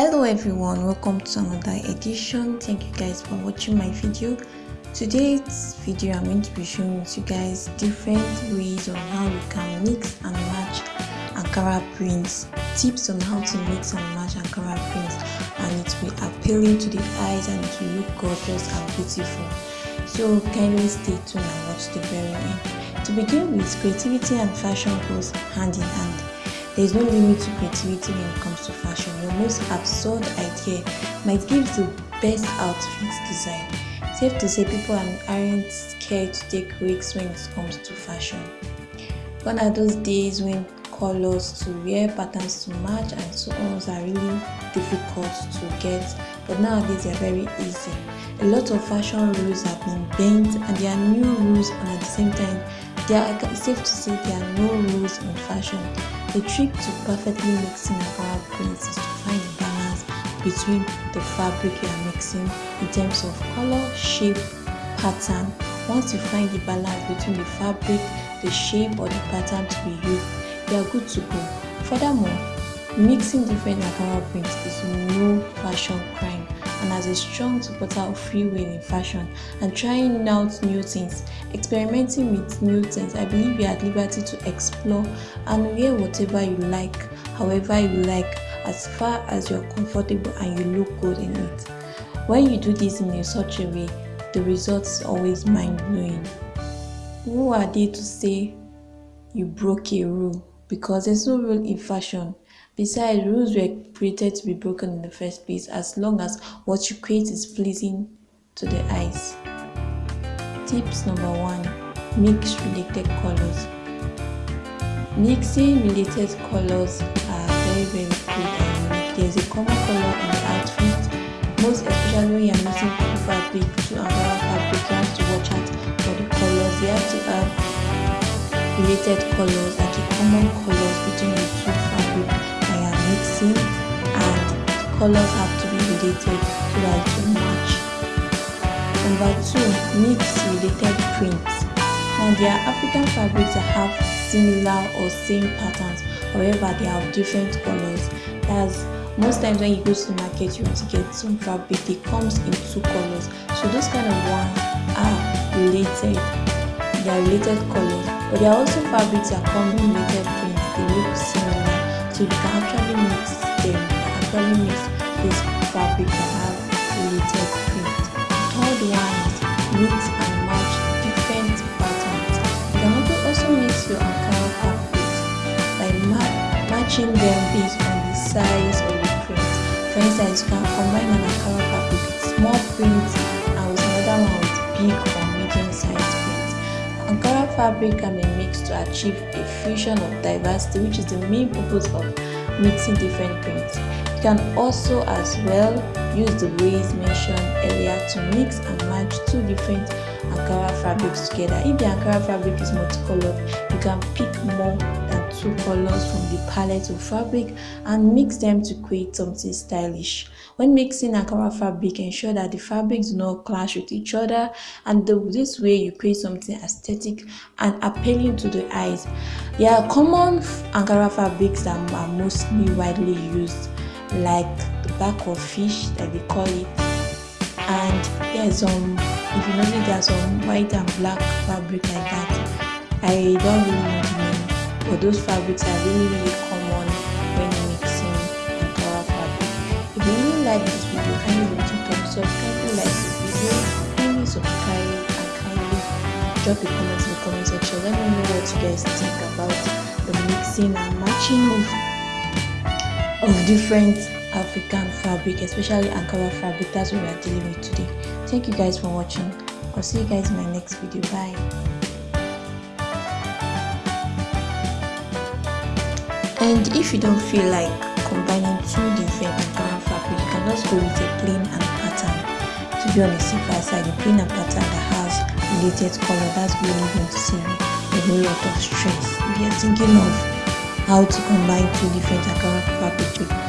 hello everyone welcome to another edition. Thank you guys for watching my video. Today's video i'm going to be showing you guys different ways on how you can mix and match ankara prints tips on how to mix and match ankara prints and it will be appealing to the eyes and will look gorgeous and beautiful. So kindly stay tuned and watch the very end. To begin with creativity and fashion goes hand in hand there is no limit to creativity when it comes to fashion. Your most absurd idea might give the best outfit design. Safe to say people aren't scared to take risks when it comes to fashion. Gone are those days when colors to wear, patterns to match, and so on are really difficult to get, but nowadays they are very easy. A lot of fashion rules have been bent, and there are new rules, and at the same time, there are safe to say there are no rules in fashion. The trick to perfectly mixing Ankara prints is to find a balance between the fabric you are mixing in terms of color, shape, pattern. Once you find the balance between the fabric, the shape or the pattern to be used, you are good to go. Furthermore, mixing different Ankara prints is no fashion crime and as a strong supporter of free will in fashion and trying out new things, experimenting with new things, I believe you're at liberty to explore and wear whatever you like, however you like, as far as you're comfortable and you look good in it. When you do this in such a way, the results always mind-blowing. Who are they to say you broke a rule? Because there's no rule in fashion. Besides, rules were created to be broken in the first place as long as what you create is pleasing to the eyes. Tips number one mix related colors. Mixing related colors are very, very good and unique. There's a common color in the outfit, most especially when you're mixing two fabric to another fabric. You have to watch out for the colors. You have to have related colors, like a common colors between the two mixing and colors have to be related so that will match. Number two, mix related prints. Now there are African fabrics that have similar or same patterns, however they have different colors. That's most times when you go to the market you want to get some fabric, it comes in two colors. So those kind of ones are related. They are related colors, but there are also fabrics that come in related prints. They look similar so you can actually mix them actually mix this fabric and have related print. Third one is mix and match different patterns. You can also mix your ankara fabrics by ma matching them based on the size of the print. For instance you can combine an ankara fabric with small print and with another one with big or fabric can be mixed to achieve a fusion of diversity which is the main purpose of mixing different prints. You can also as well use the ways mentioned earlier to mix and match two different Ankara fabrics together. If the Ankara fabric is multicolored, you can pick more two colors from the palette of fabric and mix them to create something stylish. When mixing Ankara fabric, ensure that the fabrics do not clash with each other and the, this way you create something aesthetic and appealing to the eyes. There are common Ankara fabrics that are mostly widely used like the back of fish that they call it and there's some if you notice there's some white and black fabric like that i don't really but those fabrics are really really common when mixing ankara fabric if you really like this video kindly leave a thumbs up kindly like this video kindly subscribe and kindly drop a comment in the comment section let me know what you guys think about the mixing and matching of of different African fabric, especially Ankara fabric. That's what we are dealing with today. Thank you guys for watching. I'll see you guys in my next video. Bye. And if you don't feel like combining two different Ankara fabric, you can just go with a plain and pattern. To be on the safer side, a plain and pattern that has related color, that's really going to save you a lot of stress. If you're thinking of how to combine two different Ankara fabric